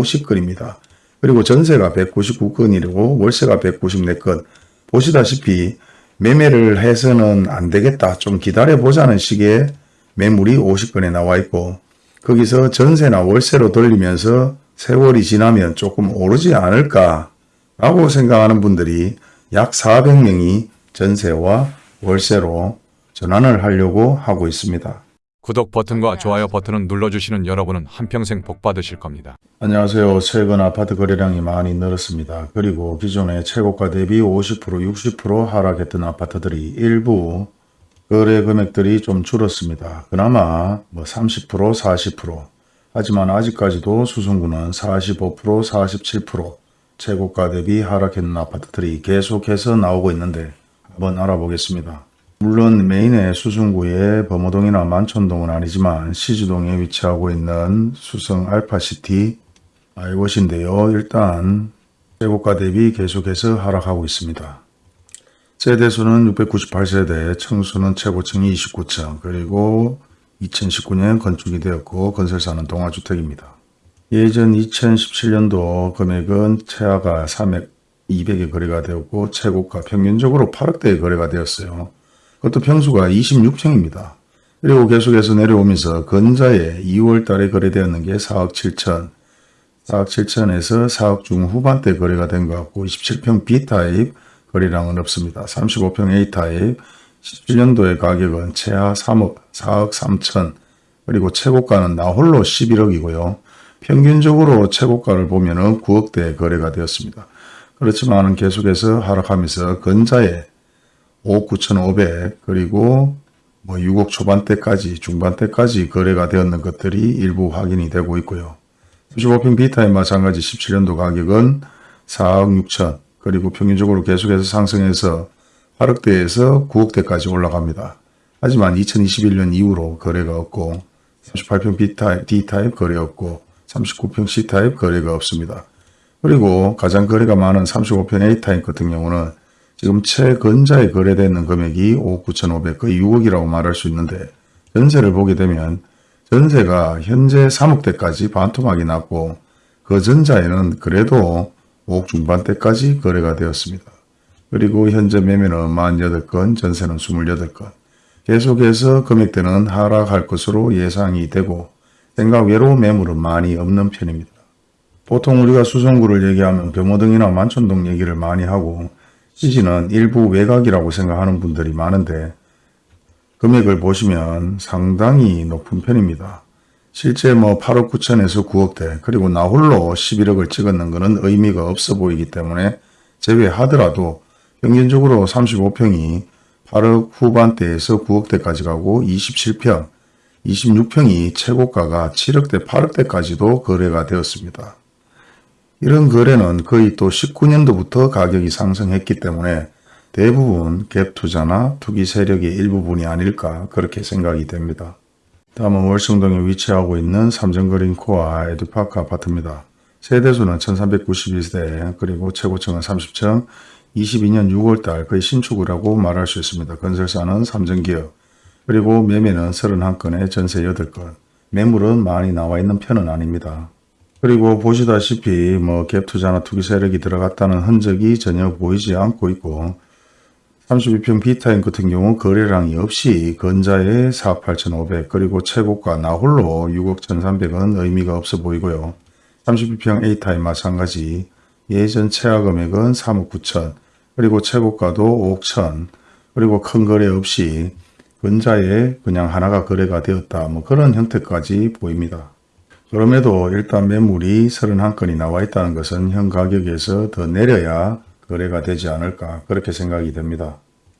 50건입니다. 그리고 전세가 199건이고 월세가 194건. 보시다시피 매매를 해서는 안 되겠다. 좀 기다려보자는 식의 매물이 50건에 나와 있고 거기서 전세나 월세로 돌리면서 세월이 지나면 조금 오르지 않을까 라고 생각하는 분들이 약 400명이 전세와 월세로 전환을 하려고 하고 있습니다. 구독 버튼과 좋아요 버튼을 눌러주시는 여러분은 한평생 복 받으실 겁니다. 안녕하세요. 최근 아파트 거래량이 많이 늘었습니다. 그리고 기존의 최고가 대비 50% 60% 하락했던 아파트들이 일부 거래 금액들이 좀 줄었습니다. 그나마 뭐 30% 40% 하지만 아직까지도 수성구는 45% 47% 최고가 대비 하락했는 아파트들이 계속해서 나오고 있는데 한번 알아보겠습니다. 물론 메인의 수성구의 범어동이나 만촌동은 아니지만 시주동에 위치하고 있는 수성 알파시티 아이것인데요. 일단 최고가 대비 계속해서 하락하고 있습니다. 세대수는 698세대, 층수는 최고층이 29층, 그리고 2019년 건축이 되었고 건설사는 동아주택입니다. 예전 2017년도 금액은 최하가 300, 200에 거래가 되었고 최고가 평균적으로 8억대에 거래가 되었어요. 그것도 평수가 26층입니다. 그리고 계속해서 내려오면서 건자에 2월 달에 거래되었는 게 4억 7천, 4억 7천에서 4억 중후반대 거래가 된 것 같고 27평 B타입 거래량은 없습니다. 35평 A타입 17년도의 가격은 최하 3억, 4억 3천, 그리고 최고가는 나홀로 11억이고요. 평균적으로 최고가를 보면 은 9억대 거래가 되었습니다. 그렇지만 계속해서 하락하면서 건자에 5억 9,500 그리고 뭐 6억 초반대까지 중반대까지 거래가 되었는 것들이 일부 확인이 되고 있고요. 35평 B타입 마찬가지 17년도 가격은 4억 6천 그리고 평균적으로 계속해서 상승해서 8억대에서 9억대까지 올라갑니다. 하지만 2021년 이후로 거래가 없고 38평 B타입, D타입 거래 없고 39평 C타입 거래가 없습니다. 그리고 가장 거래가 많은 35평 A타입 같은 경우는 지금 최근자에 거래되는 금액이 5억 9,500 거의 6억이라고 말할 수 있는데 전세를 보게 되면 전세가 현재 3억대까지 반토막이 났고 그 전자에는 그래도 5억 중반대까지 거래가 되었습니다. 그리고 현재 매매는 48건, 전세는 28건. 계속해서 금액대는 하락할 것으로 예상이 되고 생각 외로 매물은 많이 없는 편입니다. 보통 우리가 수성구를 얘기하면 금호등이나 만촌동 얘기를 많이 하고 시지는 일부 외곽이라고 생각하는 분들이 많은데 금액을 보시면 상당히 높은 편입니다. 실제 뭐 8억 9천에서 9억대 그리고 나홀로 11억을 찍었는 것은 의미가 없어 보이기 때문에 제외하더라도 평균적으로 35평이 8억 후반대에서 9억대까지 가고 27평, 26평이 최고가가 7억대, 8억대까지도 거래가 되었습니다. 이런 거래는 거의 또 19년도부터 가격이 상승했기 때문에 대부분 갭 투자나 투기 세력의 일부분이 아닐까 그렇게 생각이 됩니다. 다음은 월성동에 위치하고 있는 삼성그린 코아 에듀파크 아파트입니다. 세대수는 1392세대 그리고 최고층은 30층 22년 6월달 거의 신축이라고 말할 수 있습니다. 건설사는 삼성기업 그리고 매매는 31건에 전세 8건 매물은 많이 나와 있는 편은 아닙니다. 그리고 보시다시피 뭐 갭투자나 투기 세력이 들어갔다는 흔적이 전혀 보이지 않고 있고 32평 B타임 같은 경우 거래량이 없이 건자에 4억 8,500 그리고 최고가 나홀로 6억 1,300은 의미가 없어 보이고요. 32평 A타임 마찬가지 예전 최하 금액은 3억 9천 그리고 최고가도 5억 1천 그리고 큰 거래 없이 건자에 그냥 하나가 거래가 되었다 뭐 그런 형태까지 보입니다. 그럼에도 일단 매물이 31건이 나와 있다는 것은 현 가격에서 더 내려야 거래가 되지 않을까 그렇게 생각이 됩니다.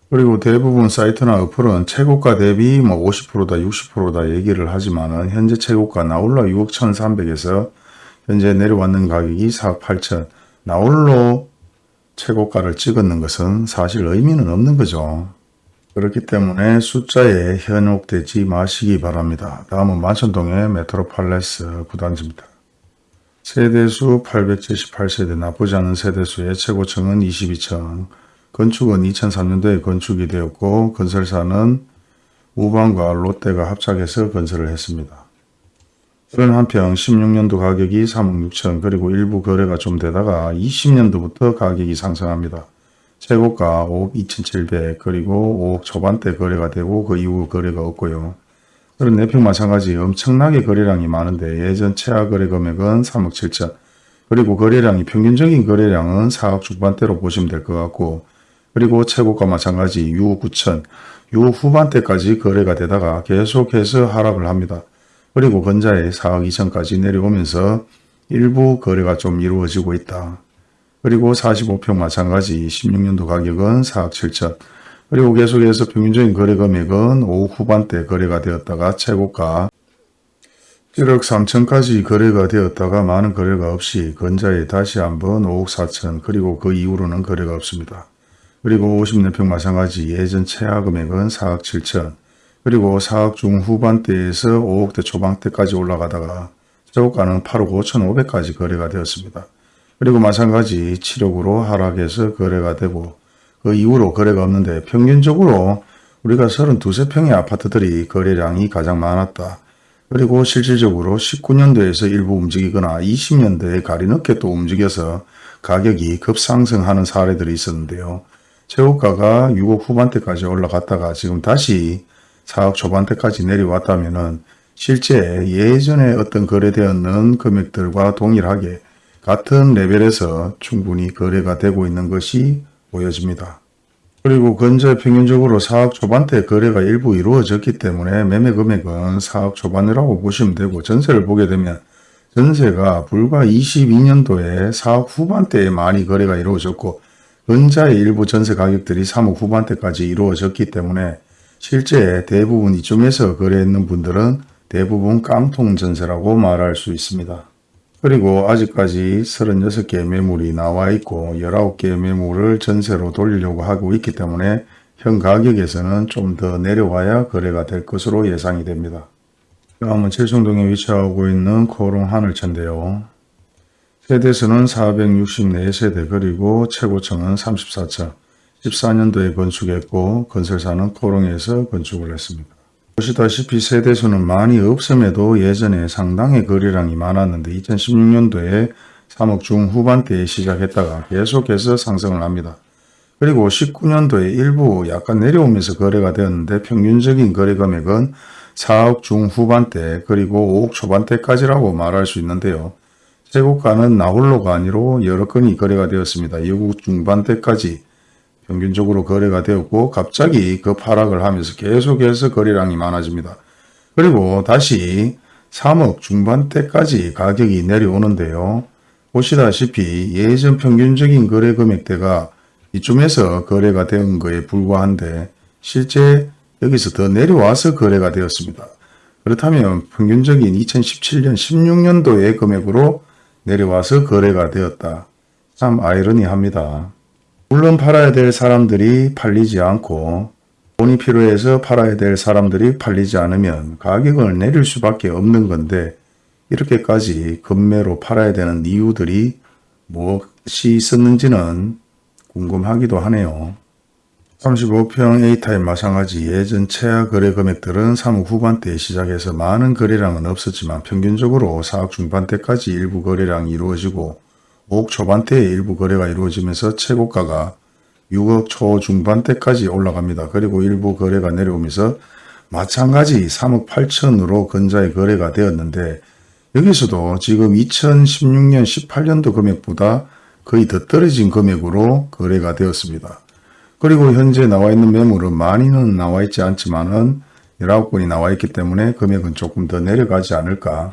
그리고 대부분 사이트나 어플은 최고가 대비 뭐 50%다 60%다 얘기를 하지만 현재 최고가 나홀로 6억 1,300에서 현재 내려왔는 가격이 4억 8천 나홀로 최고가를 찍었는 것은 사실 의미는 없는 거죠. 그렇기 때문에 숫자에 현혹되지 마시기 바랍니다. 다음은 만천동의 메트로팔레스 구단지입니다. 세대수 878세대 나쁘지 않은 세대수의 최고층은 22층, 건축은 2003년도에 건축이 되었고 건설사는 우방과 롯데가 합작해서 건설을 했습니다. 31평 16년도 가격이 3억 6천 그리고 일부 거래가 좀 되다가 20년도부터 가격이 상승합니다. 최고가 5억 2,700 그리고 5억 초반대 거래가 되고 그 이후 거래가 없고요. 34평 마찬가지 엄청나게 거래량이 많은데 예전 최하 거래 금액은 3억 7천 그리고 거래량이 평균적인 거래량은 4억 중반대로 보시면 될 것 같고 그리고 최고가 마찬가지 6억 9천 6억 후반대까지 거래가 되다가 계속해서 하락을 합니다. 그리고 건자에 4억 2천까지 내려오면서 일부 거래가 좀 이루어지고 있다. 그리고 45평 마찬가지 16년도 가격은 4억 7천 그리고 계속해서 평균적인 거래 금액은 5억 후반대 거래가 되었다가 최고가 1억 3천까지 거래가 되었다가 많은 거래가 없이 건자에 다시 한번 5억 4천 그리고 그 이후로는 거래가 없습니다. 그리고 50년평 마찬가지 예전 최하 금액은 4억 7천 그리고 4억 중후반대에서 5억대 초반대까지 올라가다가 최고가는 8억 5천 5백까지 거래가 되었습니다. 그리고 마찬가지 7억으로 하락해서 거래가 되고 그 이후로 거래가 없는데 평균적으로 우리가 32세평의 아파트들이 거래량이 가장 많았다. 그리고 실질적으로 19년도에서 일부 움직이거나 20년도에 가리 늦게 또 움직여서 가격이 급상승하는 사례들이 있었는데요. 최고가가 6억 후반대까지 올라갔다가 지금 다시 4억 초반대까지 내려왔다면 은 실제 예전에 어떤 거래되었는 금액들과 동일하게 같은 레벨에서 충분히 거래가 되고 있는 것이 보여집니다. 그리고 건재 평균적으로 4억 초반대 거래가 일부 이루어졌기 때문에 매매 금액은 4억 초반이라고 보시면 되고 전세를 보게 되면 전세가 불과 22년도에 4억 후반대에 많이 거래가 이루어졌고 건자의 일부 전세 가격들이 3억 후반대까지 이루어졌기 때문에 실제 대부분 이쯤에서 거래했는 분들은 대부분 깡통 전세라고 말할 수 있습니다. 그리고 아직까지 36개의 매물이 나와 있고 19개의 매물을 전세로 돌리려고 하고 있기 때문에 현 가격에서는 좀 더 내려와야 거래가 될 것으로 예상이 됩니다. 다음은 칠성동에 위치하고 있는 코롱 하늘채인데요. 세대수는 464세대 그리고 최고층은 34층 14년도에 건축했고 건설사는 코롱에서 건축을 했습니다. 보시다시피 세대수는 많이 없음에도 예전에 상당히 거래량이 많았는데 2016년도에 3억 중후반대에 시작했다가 계속해서 상승을 합니다. 그리고 19년도에 일부 약간 내려오면서 거래가 되었는데 평균적인 거래 금액은 4억 중후반대 그리고 5억 초반대까지라고 말할 수 있는데요. 최고가는 나홀로가 아니로 여러 건이 거래가 되었습니다. 6억 중반대까지 평균적으로 거래가 되었고 갑자기 급하락을 하면서 계속해서 거래량이 많아집니다. 그리고 다시 3억 중반대까지 가격이 내려오는데요. 보시다시피 예전 평균적인 거래 금액대가 이쯤에서 거래가 된 거에 불과한데 실제 여기서 더 내려와서 거래가 되었습니다. 그렇다면 평균적인 2017년 16년도의 금액으로 내려와서 거래가 되었다. 참 아이러니합니다. 물론 팔아야 될 사람들이 팔리지 않고 돈이 필요해서 팔아야 될 사람들이 팔리지 않으면 가격을 내릴 수밖에 없는 건데 이렇게까지 급매로 팔아야 되는 이유들이 무엇이 있었는지는 궁금하기도 하네요. 35평 A타입 마찬가지 예전 최하 거래 금액들은 3억 후반대에 시작해서 많은 거래량은 없었지만 평균적으로 4억 중반대까지 일부 거래량이 이루어지고 5억 초반대에 일부 거래가 이루어지면서 최고가가 6억 초중반대까지 올라갑니다. 그리고 일부 거래가 내려오면서 마찬가지 3억 8천으로 근자의 거래가 되었는데 여기서도 지금 2016년 18년도 금액보다 거의 더 떨어진 금액으로 거래가 되었습니다. 그리고 현재 나와 있는 매물은 많이는 나와 있지 않지만 은 19건이 나와 있기 때문에 금액은 조금 더 내려가지 않을까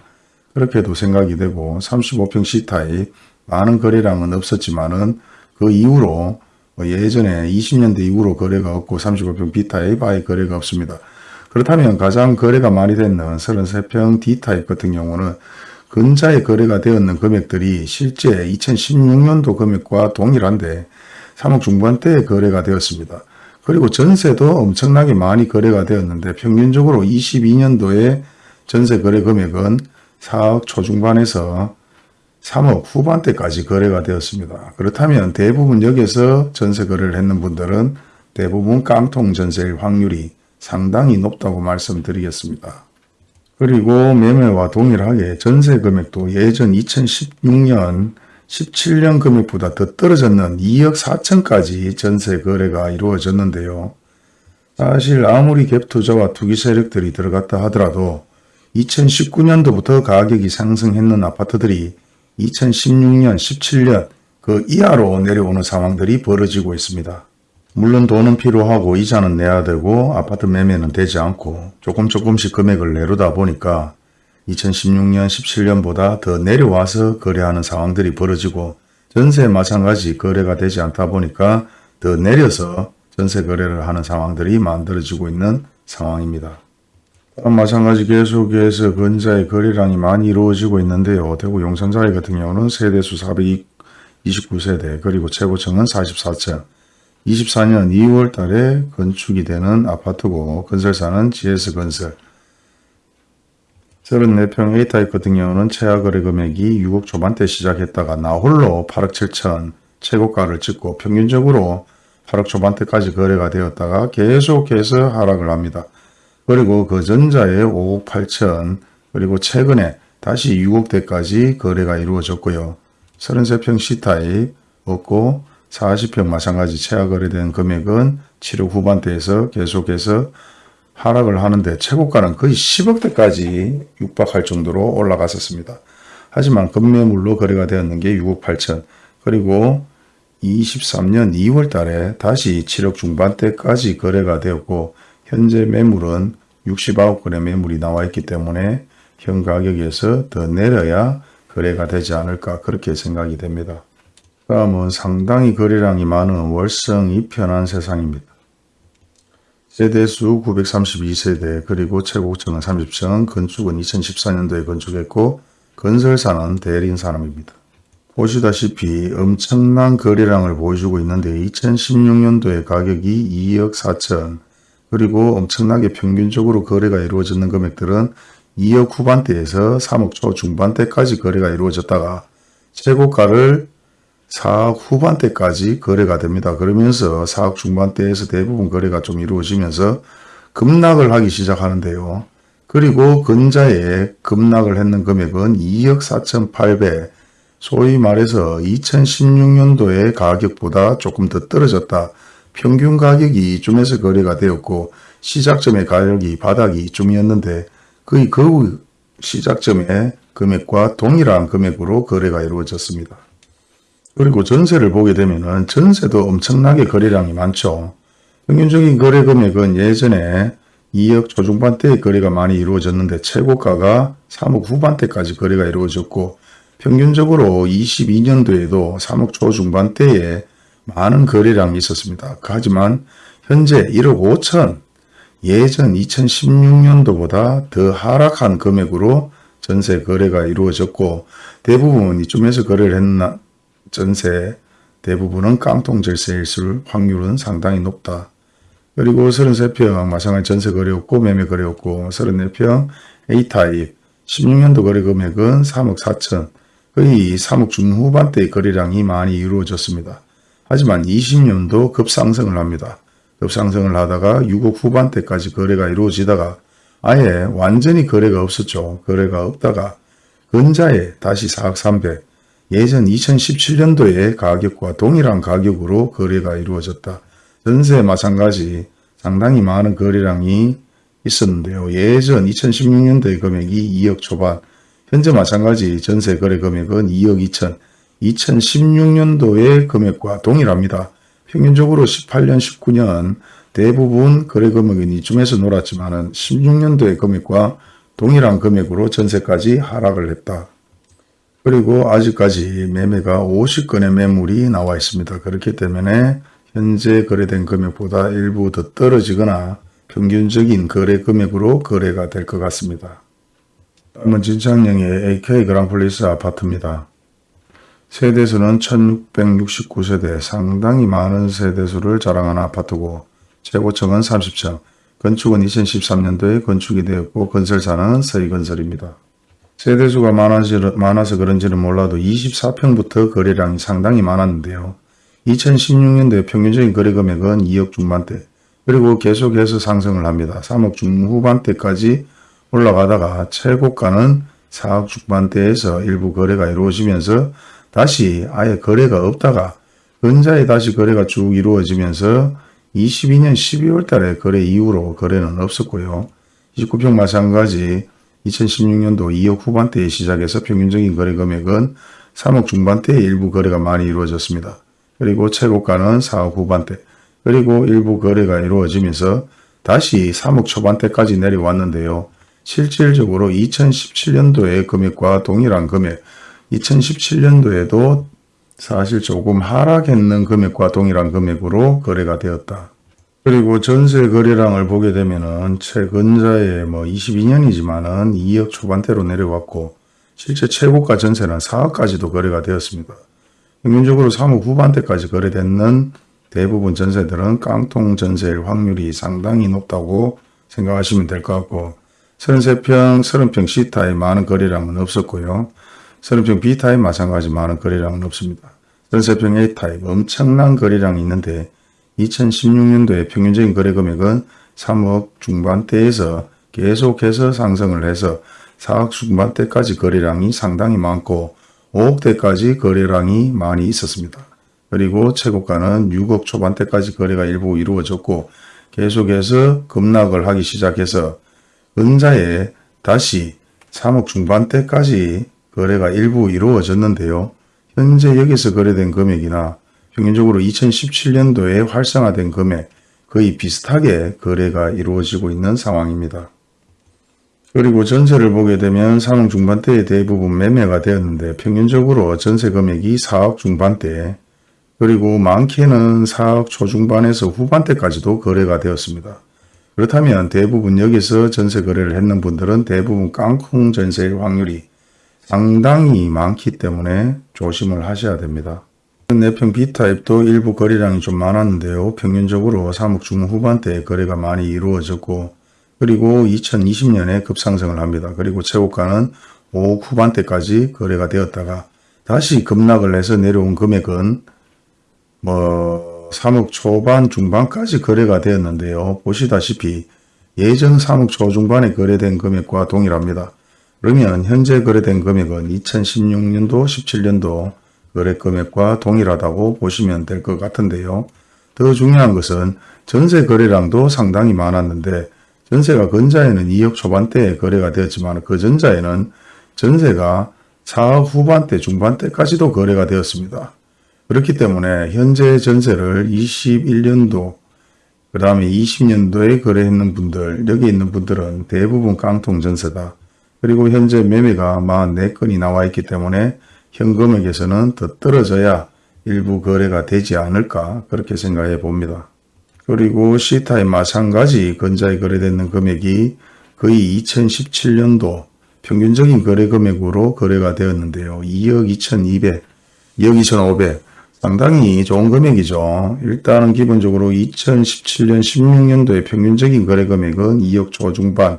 그렇게도 생각이 되고 35평 C타입 많은 거래량은 없었지만은 그 이후로 뭐 예전에 20년대 이후로 거래가 없고 35평 B타입 아예 거래가 없습니다. 그렇다면 가장 거래가 많이 됐는 33평 D타입 같은 경우는 근자에 거래가 되었는 금액들이 실제 2016년도 금액과 동일한데 3억 중반대에 거래가 되었습니다. 그리고 전세도 엄청나게 많이 거래가 되었는데 평균적으로 22년도에 전세 거래 금액은 4억 초중반에서 3억 후반대까지 거래가 되었습니다. 그렇다면 대부분 여기서 전세 거래를 했는 분들은 대부분 깡통 전세일 확률이 상당히 높다고 말씀드리겠습니다. 그리고 매매와 동일하게 전세 금액도 예전 2016년 17년 금액보다 더 떨어졌는 2억 4천까지 전세 거래가 이루어졌는데요. 사실 아무리 갭 투자와 투기 세력들이 들어갔다 하더라도 2019년도부터 가격이 상승했는 아파트들이 2016년, 17년 그 이하로 내려오는 상황들이 벌어지고 있습니다. 물론 돈은 필요하고 이자는 내야 되고 아파트 매매는 되지 않고 조금 조금씩 금액을 내려다 보니까 2016년, 17년보다 더 내려와서 거래하는 상황들이 벌어지고 전세 마찬가지 거래가 되지 않다 보니까 더 내려서 전세 거래를 하는 상황들이 만들어지고 있는 상황입니다. 마찬가지 계속해서 근자의 거래량이 많이 이루어지고 있는데요. 대구 용산자이 같은 경우는 세대수 429세대 그리고 최고층은 44층 24년 2월 달에 건축이 되는 아파트고 건설사는 GS건설 34평 A타입 같은 경우는 최하 거래 금액이 6억 초반대 시작했다가 나홀로 8억 7천 최고가를 찍고 평균적으로 8억 초반대까지 거래가 되었다가 계속해서 하락을 합니다. 그리고 그 전자에 5억 8천 그리고 최근에 다시 6억대까지 거래가 이루어졌고요. 33평 C타입 없고 40평 마찬가지 최하 거래된 금액은 7억 후반대에서 계속해서 하락을 하는데 최고가는 거의 10억대까지 육박할 정도로 올라갔었습니다. 하지만 급매물로 거래가 되었는 게 6억 8천 그리고 23년 2월 달에 다시 7억 중반대까지 거래가 되었고 현재 매물은 69건의 매물이 나와 있기 때문에 현 가격에서 더 내려야 거래가 되지 않을까 그렇게 생각이 됩니다. 다음은 상당히 거래량이 많은 월성 이 편한 세상입니다. 세대수 932세대 그리고 최고층은 30층 건축은 2014년도에 건축했고 건설사는 대리인 사람입니다. 보시다시피 엄청난 거래량을 보여주고 있는데 2016년도에 가격이 2억 4천 그리고 엄청나게 평균적으로 거래가 이루어지는 금액들은 2억 후반대에서 3억 초 중반대까지 거래가 이루어졌다가 최고가를 4억 후반대까지 거래가 됩니다. 그러면서 4억 중반대에서 대부분 거래가 좀 이루어지면서 급락을 하기 시작하는데요. 그리고 근자에 급락을 했는 금액은 2억 4,800 소위 말해서 2016년도의 가격보다 조금 더 떨어졌다. 평균 가격이 이쯤에서 거래가 되었고 시작점의 가격이 바닥이 이쯤이었는데 거의 그 시작점의 금액과 동일한 금액으로 거래가 이루어졌습니다. 그리고 전세를 보게 되면 은 전세도 엄청나게 거래량이 많죠. 평균적인 거래 금액은 예전에 2억 초중반대의 거래가 많이 이루어졌는데 최고가가 3억 후반대까지 거래가 이루어졌고 평균적으로 22년도에도 3억 초중반대에 많은 거래량이 있었습니다. 하지만 현재 1억 5천 예전 2016년도보다 더 하락한 금액으로 전세 거래가 이루어졌고 대부분 이쯤에서 거래를 했나 전세 대부분은 깡통 절세일 확률은 상당히 높다. 그리고 33평 마찬가지 전세 거래였고 매매 거래였고 34평 A타입 16년도 거래 금액은 3억 4천 거의 3억 중후반대의 거래량이 많이 이루어졌습니다. 하지만 20년도 급상승을 합니다. 급상승을 하다가 6억 후반대까지 거래가 이루어지다가 아예 완전히 거래가 없었죠. 거래가 없다가 근자에 다시 4억 300 예전 2017년도의 가격과 동일한 가격으로 거래가 이루어졌다. 전세 마찬가지 상당히 많은 거래량이 있었는데요. 예전 2016년도의 금액이 2억 초반, 현재 마찬가지 전세 거래 금액은 2억 2천, 2016년도의 금액과 동일합니다. 평균적으로 18년, 19년 대부분 거래 금액은 이쯤에서 놀았지만 16년도의 금액과 동일한 금액으로 전세까지 하락을 했다. 그리고 아직까지 매매가 50건의 매물이 나와 있습니다. 그렇기 때문에 현재 거래된 금액보다 일부 더 떨어지거나 평균적인 거래 금액으로 거래가 될 것 같습니다. 다음은 진창령의 AK 그랑플리스 아파트입니다. 세대수는 1669세대 상당히 많은 세대수를 자랑하는 아파트고 최고층은 30층 건축은 2013년도에 건축이 되었고 건설사는 서희건설입니다. 세대수가 많아서 그런지는 몰라도 24평부터 거래량이 상당히 많았는데요. 2016년도에 평균적인 거래 금액은 2억 중반대 그리고 계속해서 상승을 합니다. 3억 중후반대까지 올라가다가 최고가는 4억 중반대에서 일부 거래가 이루어지면서 다시 아예 거래가 없다가 근자에 다시 거래가 쭉 이루어지면서 22년 12월 달에 거래 이후로 거래는 없었고요. 29평 마찬가지 2016년도 2억 후반대에 시작해서 평균적인 거래 금액은 3억 중반대에 일부 거래가 많이 이루어졌습니다. 그리고 최고가는 4억 후반대, 그리고 일부 거래가 이루어지면서 다시 3억 초반대까지 내려왔는데요. 실질적으로 2017년도의 금액과 동일한 금액, 2017년도에도 사실 조금 하락했는 금액과 동일한 금액으로 거래가 되었다. 그리고 전세 거래량을 보게 되면은 최근자에 뭐 22년이지만은 2억 초반대로 내려왔고 실제 최고가 전세는 4억까지도 거래가 되었습니다. 평균적으로 3억 후반대까지 거래되는 대부분 전세들은 깡통 전세일 확률이 상당히 높다고 생각하시면 될 것 같고 33평, 30평 C타입 많은 거래량은 없었고요. 30평 B타입 마찬가지 많은 거래량은 없습니다. 33평 A타입 엄청난 거래량이 있는데 2016년도에 평균적인 거래 금액은 3억 중반대에서 계속해서 상승을 해서 4억 중반대까지 거래량이 상당히 많고 5억대까지 거래량이 많이 있었습니다. 그리고 최고가는 6억 초반대까지 거래가 일부 이루어졌고 계속해서 급락을 하기 시작해서 은자에 다시 3억 중반대까지 거래가 일부 이루어졌는데요. 현재 여기서 거래된 금액이나 평균적으로 2017년도에 활성화된 금액 거의 비슷하게 거래가 이루어지고 있는 상황입니다. 그리고 전세를 보게 되면 3억 중반대에 대부분 매매가 되었는데 평균적으로 전세 금액이 4억 중반대 그리고 많게는 4억 초중반에서 후반대까지도 거래가 되었습니다. 그렇다면 대부분 여기서 전세 거래를 했는 분들은 대부분 깡통 전세일 확률이 상당히 많기 때문에 조심을 하셔야 됩니다. 내평 B타입도 일부 거래량이 좀 많았는데요. 평균적으로 3억 중후반대에 거래가 많이 이루어졌고 그리고 2020년에 급상승을 합니다. 그리고 최고가는 5억 후반대까지 거래가 되었다가 다시 급락을 해서 내려온 금액은 뭐 3억 초반 중반까지 거래가 되었는데요. 보시다시피 예전 3억 초중반에 거래된 금액과 동일합니다. 그러면 현재 거래된 금액은 2016년도 17년도 거래 금액과 동일하다고 보시면 될 것 같은데요. 더 중요한 것은 전세 거래량도 상당히 많았는데 전세가 근자에는 2억 초반대에 거래가 되었지만 그 전자에는 전세가 4억 후반대 중반대까지도 거래가 되었습니다. 그렇기 때문에 현재 전세를 21년도 그 다음에 20년도에 거래했는 분들 여기 있는 분들은 대부분 깡통 전세다. 그리고 현재 매매가 44건이 나와 있기 때문에 현금액에서는 더 떨어져야 일부 거래가 되지 않을까 그렇게 생각해 봅니다. 그리고 C타입 마찬가지 근자에 거래되는 금액이 거의 2017년도 평균적인 거래 금액으로 거래가 되었는데요. 2억 2,200, 2억 2,500 상당히 좋은 금액이죠. 일단은 기본적으로 2017년 16년도의 평균적인 거래 금액은 2억 초중반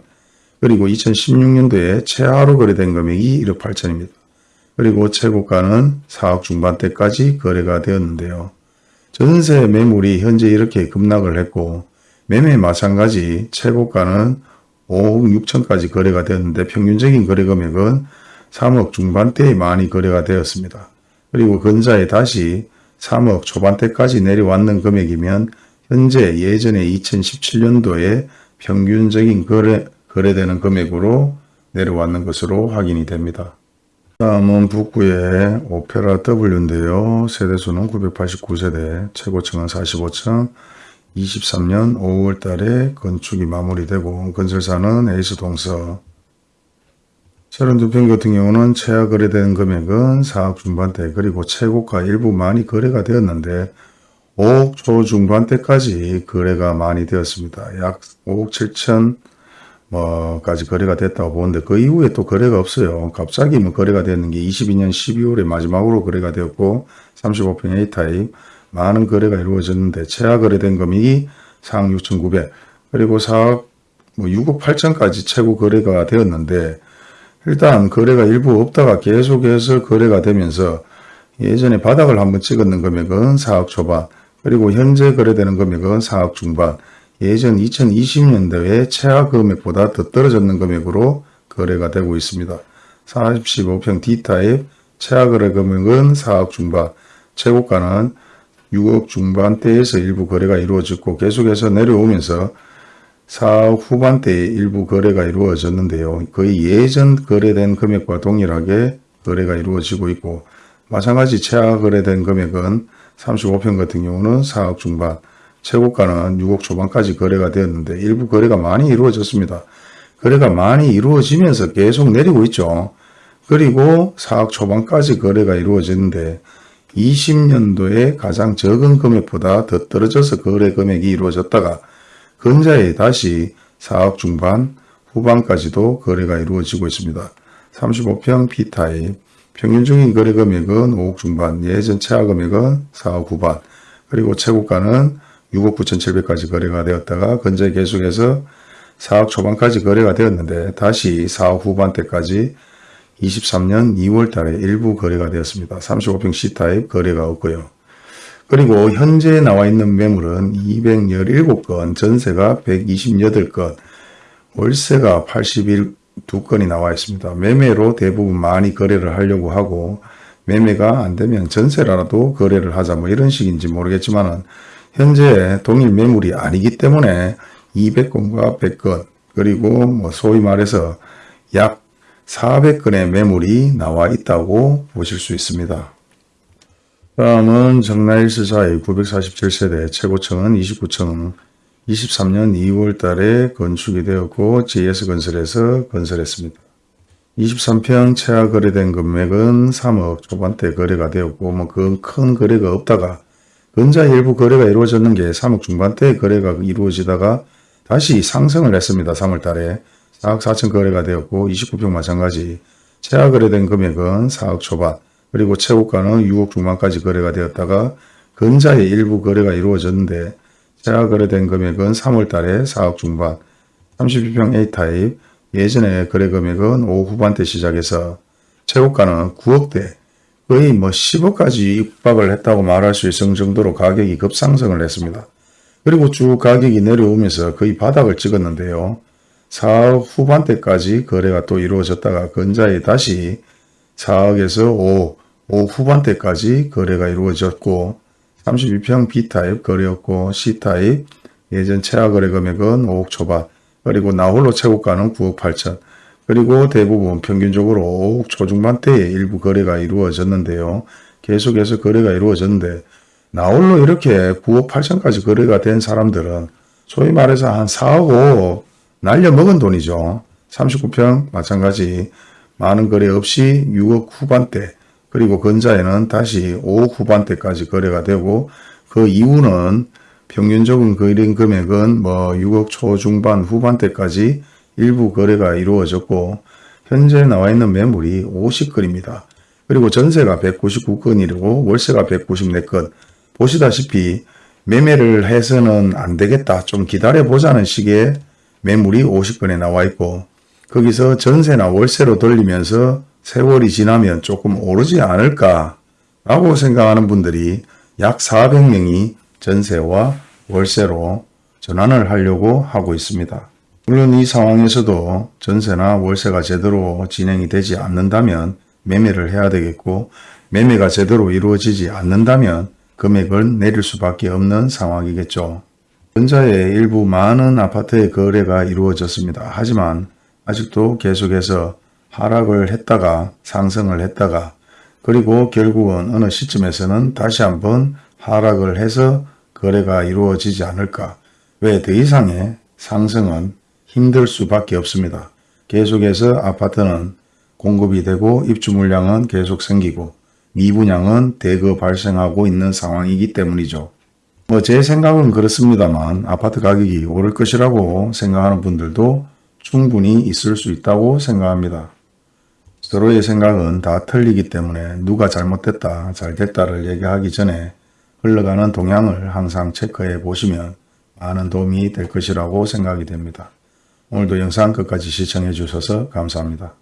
그리고 2016년도에 최하로 거래된 금액이 1억 8천입니다. 그리고 최고가는 4억 중반대까지 거래가 되었는데요. 전세 매물이 현재 이렇게 급락을 했고 매매 마찬가지 최고가는 5억 6천까지 거래가 되었는데 평균적인 거래 금액은 3억 중반대에 많이 거래가 되었습니다. 그리고 근자에 다시 3억 초반대까지 내려왔는 금액이면 현재 예전에 2017년도에 평균적인 거래, 거래되는 금액으로 내려왔는 것으로 확인이 됩니다. 다음은 북구의 오페라 W인데요. 세대수는 989세대, 최고층은 45층, 23년 5월 달에 건축이 마무리되고 건설사는 에이스 동서 32평 같은 경우는 최하 거래된 금액은 4억 중반대 그리고 최고가 일부 많이 거래가 되었는데 5억 초중반대까지 거래가 많이 되었습니다. 약 5억 7천 뭐까지 거래가 됐다고 보는데 그 이후에 또 거래가 없어요. 갑자기 뭐 거래가 됐는 게 22년 12월에 마지막으로 거래가 되었고 35평 A타입 많은 거래가 이루어졌는데 최하 거래된 금액이 4억 6천9백. 그리고 4억 뭐 6억 8천까지 최고 거래가 되었는데 일단 거래가 일부 없다가 계속해서 거래가 되면서 예전에 바닥을 한번 찍었는 금액은 4억 초반. 그리고 현재 거래되는 금액은 4억 중반 예전 2020년도에 최하 금액보다 더 떨어졌는 금액으로 거래가 되고 있습니다. 45평 D타입 최하 거래 금액은 4억 중반, 최고가는 6억 중반대에서 일부 거래가 이루어졌고 계속해서 내려오면서 4억 후반대에 일부 거래가 이루어졌는데요. 거의 예전 거래된 금액과 동일하게 거래가 이루어지고 있고 마찬가지 최하 거래된 금액은 35평 같은 경우는 4억 중반, 최고가는 6억 초반까지 거래가 되었는데 일부 거래가 많이 이루어졌습니다. 거래가 많이 이루어지면서 계속 내리고 있죠. 그리고 4억 초반까지 거래가 이루어졌는데 20년도에 가장 적은 금액보다 더 떨어져서 거래 금액이 이루어졌다가 근자에 다시 4억 중반 후반까지도 거래가 이루어지고 있습니다. 35평 B타입 평균적인 거래 금액은 5억 중반 예전 최하 금액은 4억 후반 그리고 최고가는 6억 9,700까지 거래가 되었다가 근자에 계속해서 4억 초반까지 거래가 되었는데 다시 4억 후반대까지 23년 2월 달에 일부 거래가 되었습니다. 35평 C타입 거래가 없고요. 그리고 현재 나와 있는 매물은 217건, 전세가 128건, 월세가 81건이 나와 있습니다. 매매로 대부분 많이 거래를 하려고 하고 매매가 안 되면 전세라도 거래를 하자 뭐 이런 식인지 모르겠지만은 현재 동일 매물이 아니기 때문에 200건과 100건 그리고 뭐 소위 말해서 약 400건의 매물이 나와 있다고 보실 수 있습니다. 다음은 정나일스사의 947세대 최고층은 29층 23년 2월 달에 건축이 되었고 JS건설에서 건설했습니다. 23평 최하 거래된 금액은 3억 초반대 거래가 되었고 뭐 그 큰 거래가 없다가 근자 일부 거래가 이루어졌는 게 3억 중반대 거래가 이루어지다가 다시 상승을 했습니다. 3월 달에. 4억 4천 거래가 되었고 29평 마찬가지. 최하 거래된 금액은 4억 초반. 그리고 최고가는 6억 중반까지 거래가 되었다가 근자의 일부 거래가 이루어졌는데 최하 거래된 금액은 3월 달에 4억 중반. 32평 A타입. 예전에 거래 금액은 5억 후반대 시작해서 최고가는 9억대 거의 뭐 10억까지 육박을 했다고 말할 수 있을 정도로 가격이 급상승을 했습니다. 그리고 쭉 가격이 내려오면서 거의 바닥을 찍었는데요. 4억 후반대까지 거래가 또 이루어졌다가 근자에 다시 4억에서 5, 5 후반대까지 거래가 이루어졌고 32평 B타입 거래였고 C타입 예전 최하 거래 금액은 5억 초반 그리고 나홀로 최고가는 9억 8천 그리고 대부분 평균적으로 5억 초중반대에 일부 거래가 이루어졌는데요. 계속해서 거래가 이루어졌는데 나홀로 이렇게 9억 8천까지 거래가 된 사람들은 소위 말해서 한 4억 5억 날려먹은 돈이죠. 39평 마찬가지 많은 거래 없이 6억 후반대 그리고 근자에는 다시 5억 후반대까지 거래가 되고 그 이후는 평균적인 거래 금액은 뭐 6억 초중반 후반대까지 일부 거래가 이루어졌고 현재 나와 있는 매물이 50건입니다. 그리고 전세가 199건이고 월세가 194건 보시다시피 매매를 해서는 안 되겠다 좀 기다려 보자는 식의 매물이 50건에 나와 있고 거기서 전세나 월세로 돌리면서 세월이 지나면 조금 오르지 않을까 라고 생각하는 분들이 약 400명이 전세와 월세로 전환을 하려고 하고 있습니다. 물론 이 상황에서도 전세나 월세가 제대로 진행이 되지 않는다면 매매를 해야 되겠고 매매가 제대로 이루어지지 않는다면 금액을 내릴 수밖에 없는 상황이겠죠. 현자의 일부 많은 아파트의 거래가 이루어졌습니다. 하지만 아직도 계속해서 하락을 했다가 상승을 했다가 그리고 결국은 어느 시점에서는 다시 한번 하락을 해서 거래가 이루어지지 않을까. 왜 더 이상의 상승은 힘들 수밖에 없습니다. 계속해서 아파트는 공급이 되고 입주 물량은 계속 생기고 미분양은 대거 발생하고 있는 상황이기 때문이죠. 뭐 제 생각은 그렇습니다만 아파트 가격이 오를 것이라고 생각하는 분들도 충분히 있을 수 있다고 생각합니다. 서로의 생각은 다 틀리기 때문에 누가 잘못됐다, 잘됐다를 얘기하기 전에 흘러가는 동향을 항상 체크해 보시면 많은 도움이 될 것이라고 생각이 됩니다. 오늘도 영상 끝까지 시청해 주셔서 감사합니다.